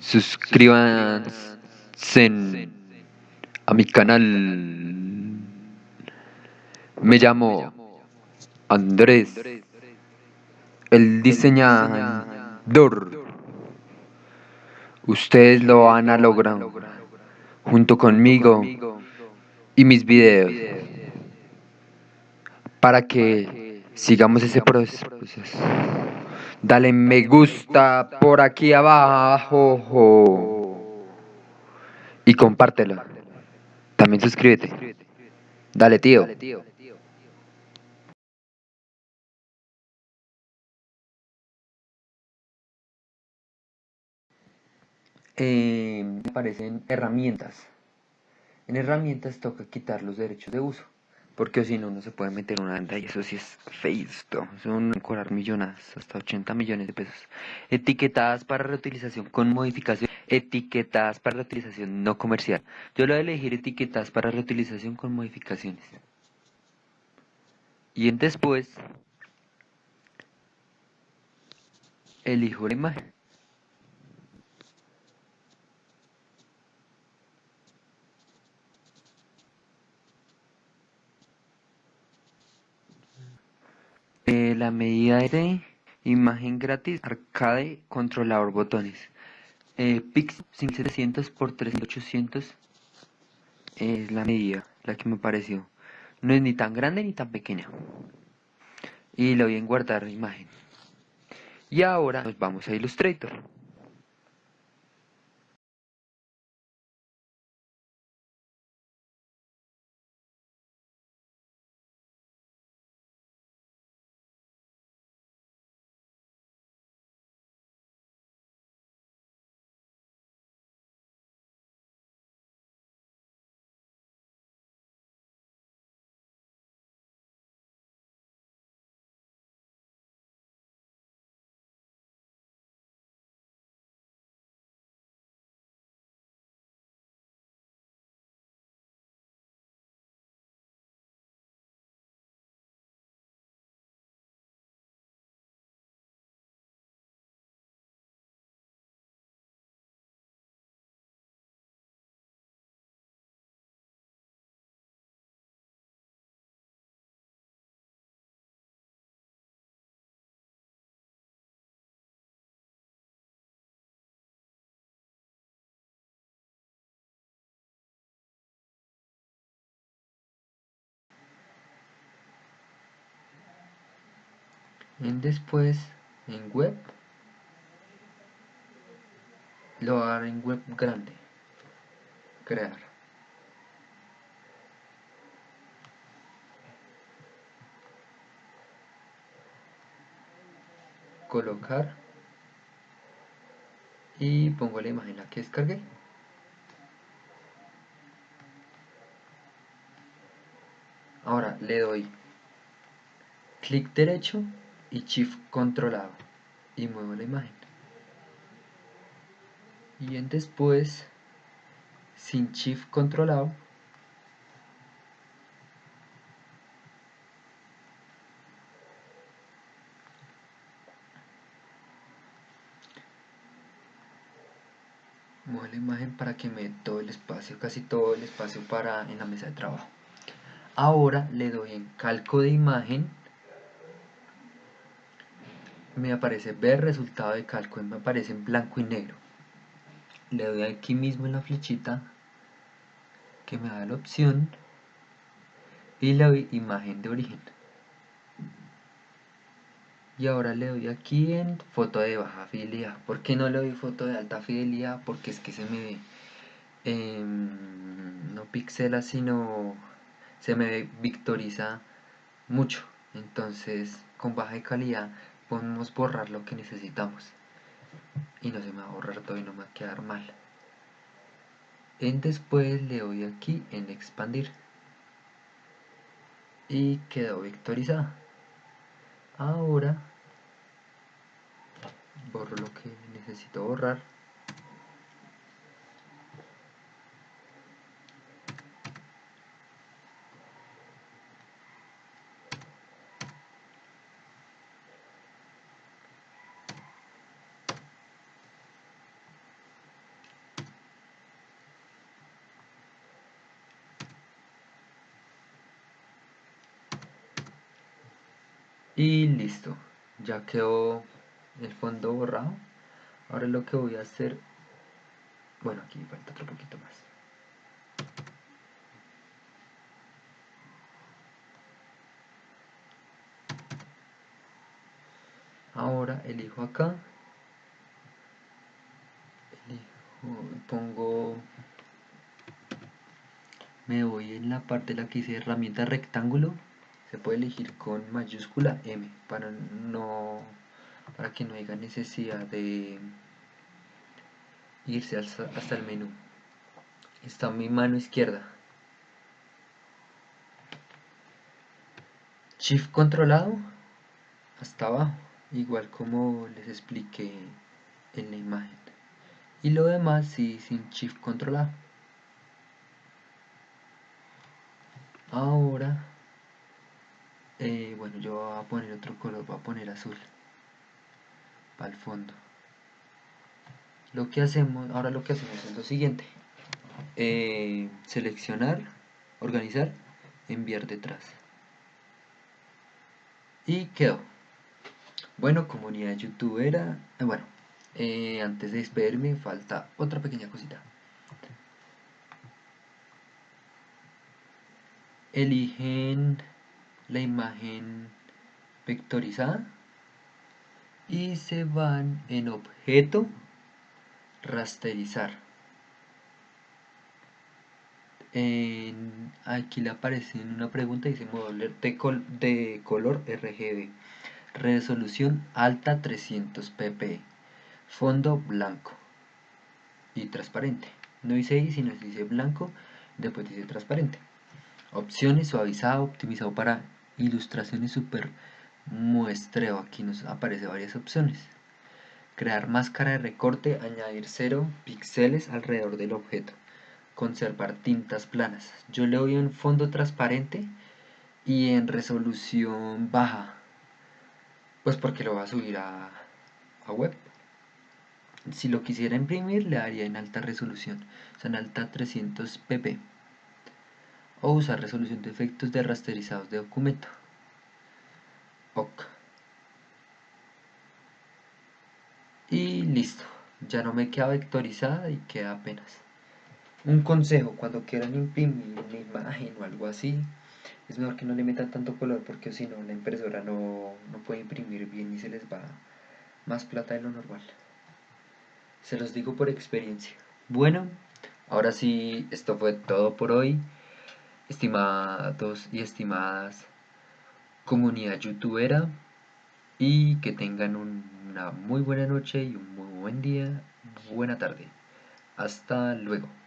suscríbanse a mi canal. Me llamo Andrés, el diseñador. Ustedes lo van a lograr junto conmigo y mis videos para que sigamos ese proceso. Dale me gusta por aquí abajo y compártelo. También suscríbete. Dale, tío. Eh, aparecen herramientas. En herramientas toca quitar los derechos de uso. Porque si no, no se puede meter una venta y eso sí es feisto. Son cobrar millones, hasta 80 millones de pesos. Etiquetadas para reutilización con modificación. Etiquetadas para reutilización no comercial. Yo lo voy a elegir etiquetadas para reutilización con modificaciones. Y después elijo la imagen. La medida de imagen gratis, arcade, controlador botones. Eh, Pix 5700 por 3800 es la medida, la que me pareció. No es ni tan grande ni tan pequeña. Y le voy a guardar imagen. Y ahora nos vamos a Illustrator. En después, en web, lo haré en web grande. Crear. Colocar. Y pongo la imagen la que descargué. Ahora le doy clic derecho y Shift controlado y muevo la imagen. Y en después sin Shift controlado muevo la imagen para que me dé todo el espacio, casi todo el espacio para en la mesa de trabajo. Ahora le doy en calco de imagen me aparece ver resultado de y me aparece en blanco y negro. Le doy aquí mismo en la flechita que me da la opción y le doy imagen de origen. Y ahora le doy aquí en foto de baja fidelidad. ¿por qué no le doy foto de alta fidelidad? porque es que se me ve em, no pixela sino se me victoriza mucho. Entonces con baja calidad podemos borrar lo que necesitamos. Y no se me va a borrar todo y no me va a quedar mal. En después le doy aquí en expandir. Y quedó vectorizada ahora borro lo que necesito borrar y listo ya quedó el fondo borrado. Ahora lo que voy a hacer bueno aquí falta otro poquito más. Ahora elijo acá elijo, pongo me voy en la parte de la que dice herramienta rectángulo se puede elegir con mayúscula M para no para que no haya necesidad de irse hasta, el menú. Está mi mano izquierda. Shift controlado hasta abajo igual como les expliqué en la imagen. Y lo demás sí sin shift controlado. Ahora eh, bueno yo voy a poner otro color voy a poner azul para el fondo. Lo que hacemos ahora lo que hacemos es lo siguiente. Eh, seleccionar organizar enviar detrás. Y quedó. Bueno comunidad youtubera eh, bueno antes de despedirme falta otra pequeña cosita. Eligen la imagen vectorizada y se van en objeto rasterizar. Aquí le aparece una pregunta dice modo de, de color RGB resolución alta 300 pp fondo blanco y transparente. No dice ahí sino dice blanco después dice transparente. Opciones suavizado optimizado para ilustraciones super muestreo. Aquí nos aparece varias opciones. Crear máscara de recorte añadir cero píxeles alrededor del objeto. Conservar tintas planas. Yo le doy un fondo transparente y en resolución baja. Pues porque lo va a subir a, a web. Si lo quisiera imprimir le daría en alta resolución. O sea en alta 300 pp o usar resolución de efectos de rasterizados de documento. OK. Y listo. Ya no me queda vectorizada y queda apenas. Un consejo, cuando quieran imprimir una imagen o algo así, es mejor que no le metan tanto color porque si no la impresora no, no puede imprimir bien y se les va más plata de lo normal. Se los digo por experiencia. Bueno, ahora sí, esto fue todo por hoy estimados y estimadas comunidad youtubera y que tengan una muy buena noche y un muy buen día, buena tarde. Hasta luego.